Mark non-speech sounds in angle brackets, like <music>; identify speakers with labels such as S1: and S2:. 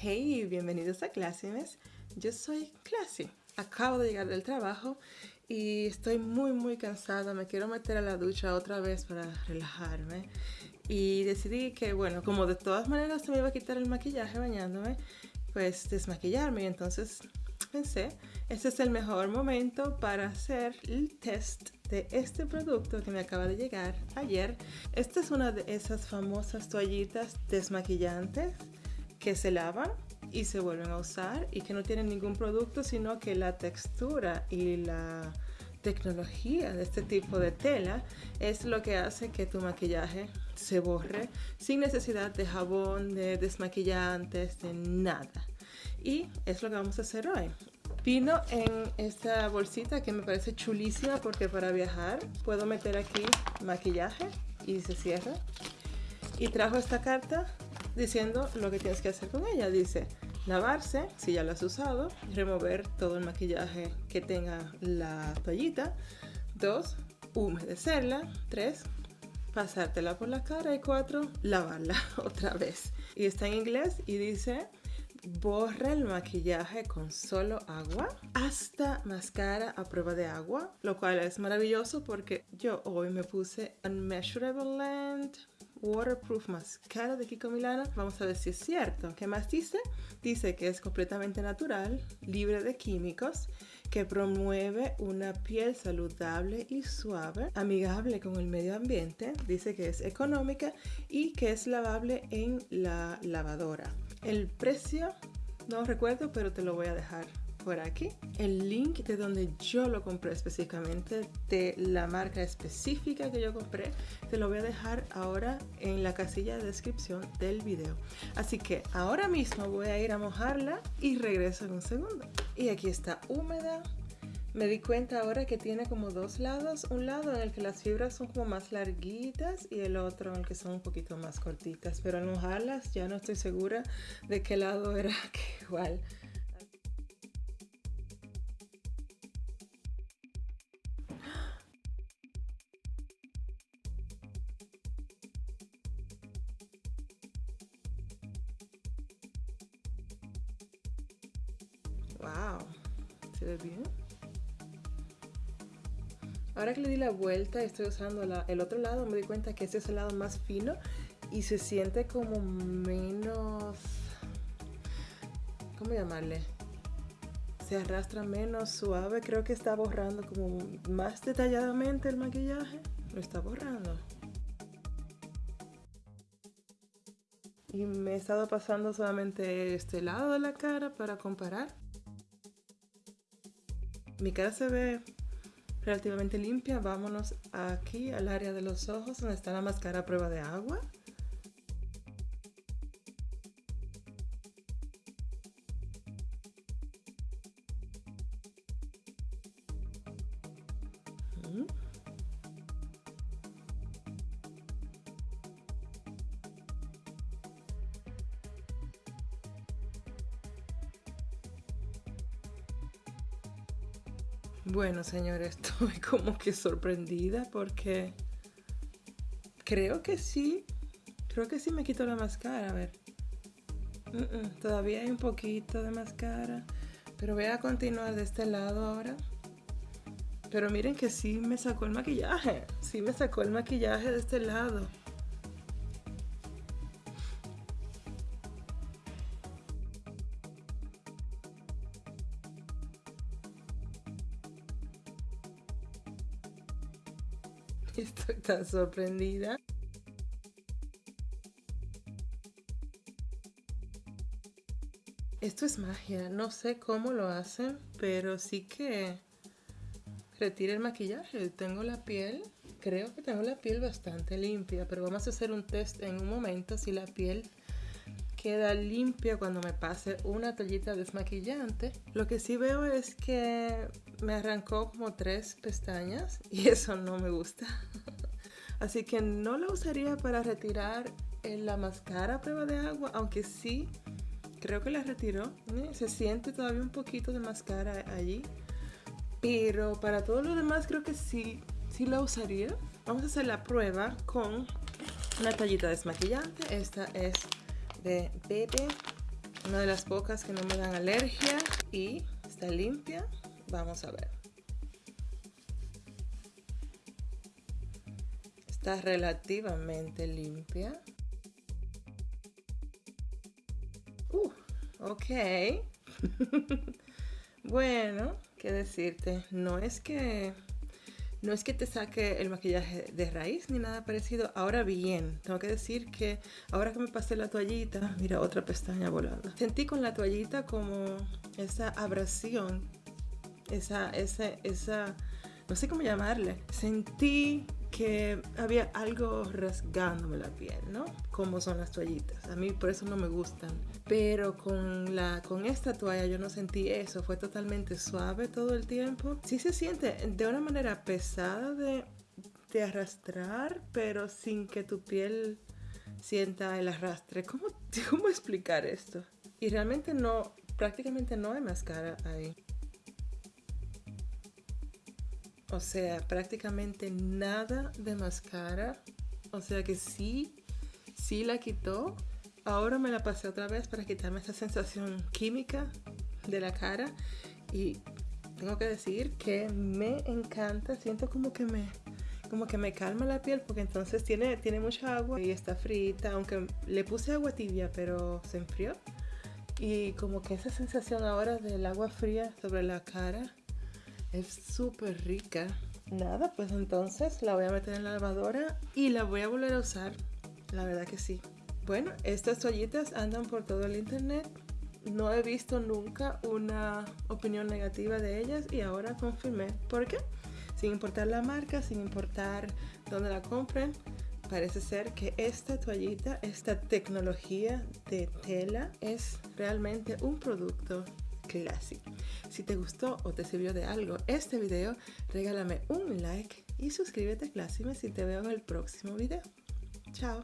S1: Hey, bienvenidos a Clásimes. Yo soy Classy. Acabo de llegar del trabajo y estoy muy muy cansada. Me quiero meter a la ducha otra vez para relajarme. Y decidí que, bueno, como de todas maneras se me iba a quitar el maquillaje bañándome, pues desmaquillarme. Y entonces pensé, este es el mejor momento para hacer el test de este producto que me acaba de llegar ayer. Esta es una de esas famosas toallitas desmaquillantes que se lavan y se vuelven a usar y que no tienen ningún producto, sino que la textura y la tecnología de este tipo de tela es lo que hace que tu maquillaje se borre sin necesidad de jabón, de desmaquillantes, de nada. Y es lo que vamos a hacer hoy. Vino en esta bolsita que me parece chulísima porque para viajar puedo meter aquí maquillaje y se cierra. Y trajo esta carta diciendo lo que tienes que hacer con ella. Dice lavarse, si ya lo has usado, remover todo el maquillaje que tenga la toallita. Dos, humedecerla. Tres, pasártela por la cara. Y cuatro, lavarla <laughs> otra vez. Y está en inglés y dice borra el maquillaje con solo agua hasta mascara a prueba de agua, lo cual es maravilloso porque yo hoy me puse Unmeasurable Land Waterproof Mascara de Kiko Milano. Vamos a ver si es cierto. ¿Qué más dice? Dice que es completamente natural, libre de químicos, que promueve una piel saludable y suave, amigable con el medio ambiente. Dice que es económica y que es lavable en la lavadora. El precio no recuerdo, pero te lo voy a dejar por aquí. El link de donde yo lo compré específicamente, de la marca específica que yo compré, te lo voy a dejar ahora en la casilla de descripción del video. Así que ahora mismo voy a ir a mojarla y regreso en un segundo. Y aquí está húmeda, me di cuenta ahora que tiene como dos lados, un lado en el que las fibras son como más larguitas y el otro en el que son un poquito más cortitas, pero al mojarlas ya no estoy segura de qué lado era <laughs> que igual. Wow, ¿se ve bien? Ahora que le di la vuelta y estoy usando el otro lado, me di cuenta que este es el lado más fino y se siente como menos... ¿Cómo llamarle? Se arrastra menos suave. Creo que está borrando como más detalladamente el maquillaje. Lo está borrando. Y me he estado pasando solamente este lado de la cara para comparar. Mi cara se ve relativamente limpia. Vámonos aquí al área de los ojos donde está la máscara a prueba de agua. Bueno, señores, <laughs> estoy como que sorprendida porque creo que sí, creo que sí me quito la máscara, a ver. todavía hay un poquito de máscara, pero voy a continuar de este lado ahora. Pero miren que sí me sacó el maquillaje, sí me sacó el maquillaje de este lado. Estoy tan sorprendida. Esto es magia, no sé cómo lo hacen, pero sí que retira el maquillaje. Tengo la piel, creo que tengo la piel bastante limpia, pero vamos a hacer un test en un momento si la piel queda limpia cuando me pase una toallita desmaquillante. Lo que sí veo es que me arrancó como tres pestañas y <laughs> eso no me gusta. <laughs> Así que no la usaría para retirar la máscara a prueba de agua, aunque sí creo que la retiró. Se siente todavía un poquito de máscara allí. Pero para todo lo demás creo que sí, sí la usaría. Vamos a hacer la prueba con una toallita desmaquillante. Esta es de Bebe Una de las pocas que no me dan alergia y está limpia. Vamos a ver. Está relativamente limpia. Uh, ok. <laughs> bueno, qué decirte. No es que no es que te saque el maquillaje de raíz ni nada parecido. Ahora bien, tengo que decir que ahora que me pasé la toallita, mira otra pestaña volando. Sentí con la toallita como esa abrasión, esa, esa, esa, no sé cómo llamarle. Sentí que había algo rasgándome la piel, ¿no? Como son las toallitas. A mí por eso no me gustan. Pero con, la, con esta toalla yo no sentí eso. Fue totalmente suave todo el tiempo. Sí se siente de una manera pesada de, de arrastrar, pero sin que tu piel sienta el arrastre. ¿Cómo, <laughs> ¿Cómo explicar esto? Y realmente no, prácticamente no hay máscara ahí. O sea, prácticamente nada de máscara. O sea que sí, sí la quitó. Ahora me la pasé otra vez para quitarme esa sensación química de la cara. Y tengo que decir que me encanta. Siento como que me, como que me calma la piel porque entonces tiene, tiene mucha agua y está frita. Aunque le puse agua tibia, pero se enfrió. Y como que esa sensación ahora del agua fría sobre la cara es súper rica. Nada, pues entonces la voy a meter en la lavadora y la voy a volver a usar. La verdad que sí. Bueno, estas toallitas andan por todo el internet. No he visto nunca una opinión negativa de ellas y ahora confirmé. ¿Por qué? Sin importar la marca, sin importar dónde la compren, parece ser que esta toallita, esta tecnología de tela es realmente un producto Classy. Si te gustó o te sirvió de algo este video, regálame un like y suscríbete a si te veo en el próximo video. Chao.